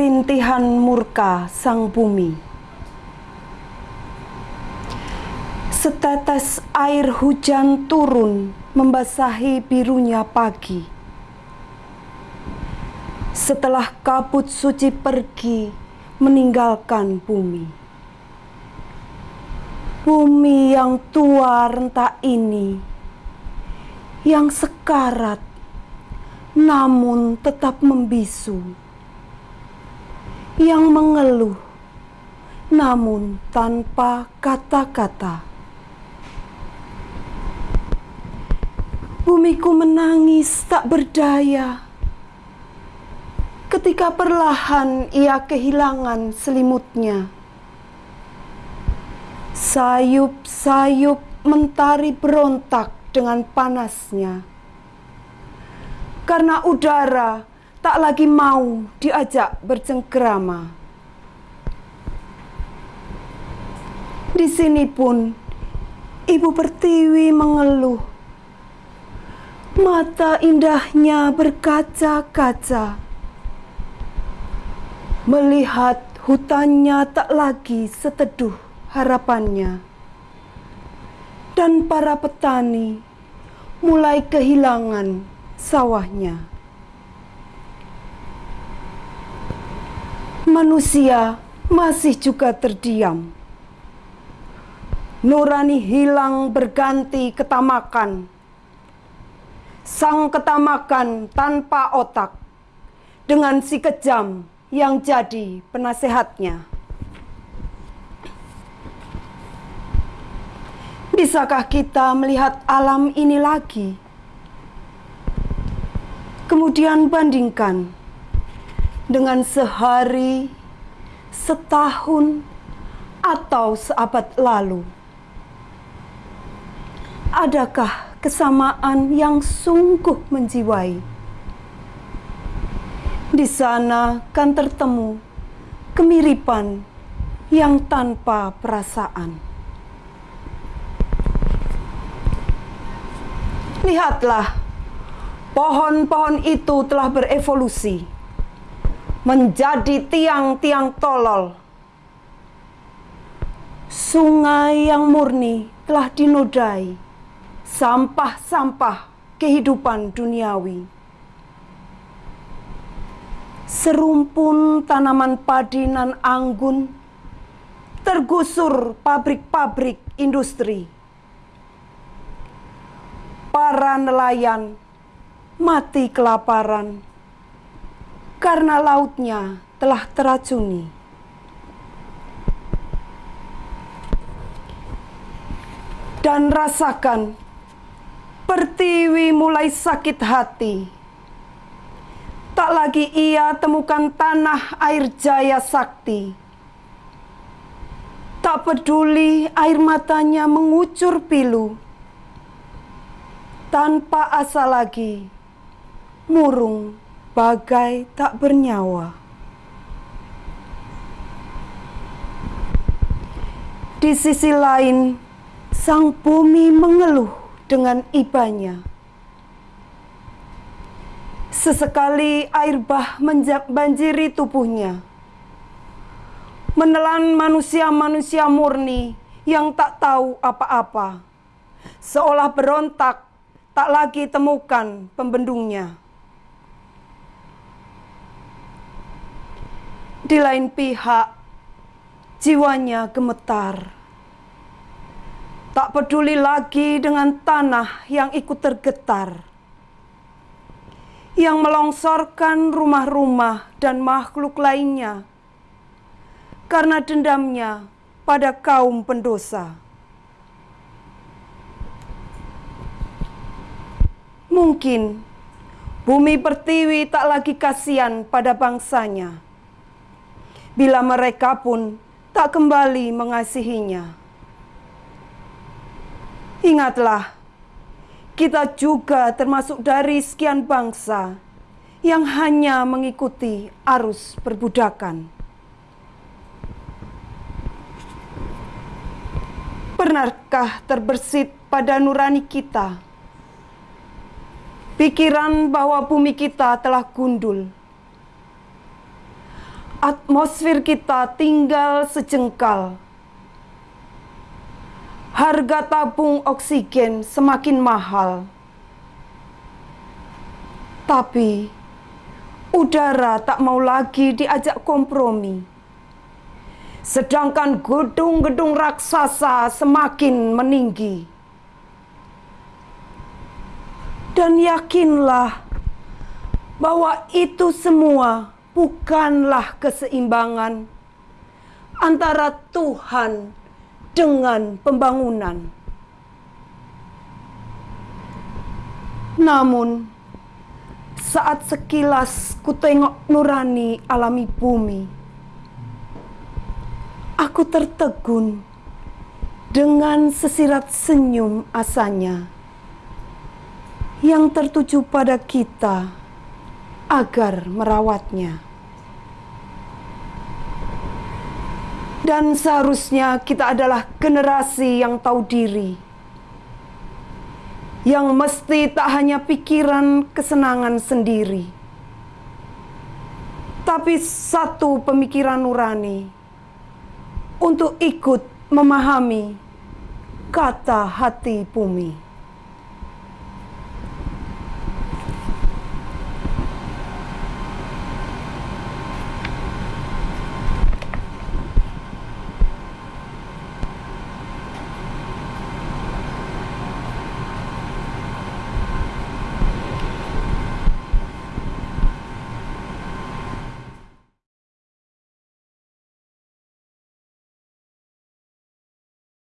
Rintihan murka sang bumi. Setetes air hujan turun membasahi birunya pagi. Setelah kabut suci pergi meninggalkan bumi. Bumi yang tua rentak ini, yang sekarat, namun tetap membisu yang mengeluh, namun tanpa kata-kata. Bumiku menangis tak berdaya ketika perlahan ia kehilangan selimutnya. Sayup-sayup mentari berontak dengan panasnya. Karena udara tak lagi mau diajak bercengkerama. Di sini pun Ibu Pertiwi mengeluh. Mata indahnya berkaca-kaca. Melihat hutannya tak lagi seteduh harapannya. Dan para petani mulai kehilangan sawahnya. Manusia masih juga terdiam. Nurani hilang berganti ketamakan. Sang ketamakan tanpa otak dengan si kejam yang jadi penasehatnya. Bisakah kita melihat alam ini lagi? Kemudian bandingkan dengan sehari, setahun, atau seabad lalu? Adakah kesamaan yang sungguh menjiwai? Di sana kan tertemu kemiripan yang tanpa perasaan. Lihatlah, pohon-pohon itu telah berevolusi menjadi tiang-tiang tolol. Sungai yang murni telah dinodai sampah-sampah kehidupan duniawi. Serumpun tanaman padi nan anggun tergusur pabrik-pabrik industri. Para nelayan mati kelaparan karena lautnya telah teracuni. Dan rasakan, Pertiwi mulai sakit hati. Tak lagi ia temukan tanah air jaya sakti. Tak peduli air matanya mengucur pilu. Tanpa asa lagi, murung bagai tak bernyawa. Di sisi lain, sang bumi mengeluh dengan ibanya. Sesekali air bah banjiri tubuhnya, menelan manusia-manusia murni yang tak tahu apa-apa, seolah berontak tak lagi temukan pembendungnya. Di lain pihak, jiwanya gemetar. Tak peduli lagi dengan tanah yang ikut tergetar. Yang melongsorkan rumah-rumah dan makhluk lainnya. Karena dendamnya pada kaum pendosa. Mungkin bumi pertiwi tak lagi kasihan pada bangsanya bila mereka pun tak kembali mengasihinya. Ingatlah, kita juga termasuk dari sekian bangsa yang hanya mengikuti arus perbudakan. Pernahkah terbersit pada nurani kita pikiran bahwa bumi kita telah gundul? Atmosfer kita tinggal sejengkal. Harga tabung oksigen semakin mahal. Tapi udara tak mau lagi diajak kompromi. Sedangkan gedung-gedung raksasa semakin meninggi. Dan yakinlah bahwa itu semua bukanlah keseimbangan antara Tuhan dengan pembangunan. Namun, saat sekilas ku tengok nurani alami bumi, aku tertegun dengan sesirat senyum asanya yang tertuju pada kita agar merawatnya. Dan seharusnya kita adalah generasi yang tahu diri. Yang mesti tak hanya pikiran kesenangan sendiri. Tapi satu pemikiran nurani. Untuk ikut memahami kata hati bumi.